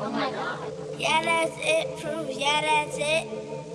Oh my God. Yeah, that's it. Proof. Yeah, that's it.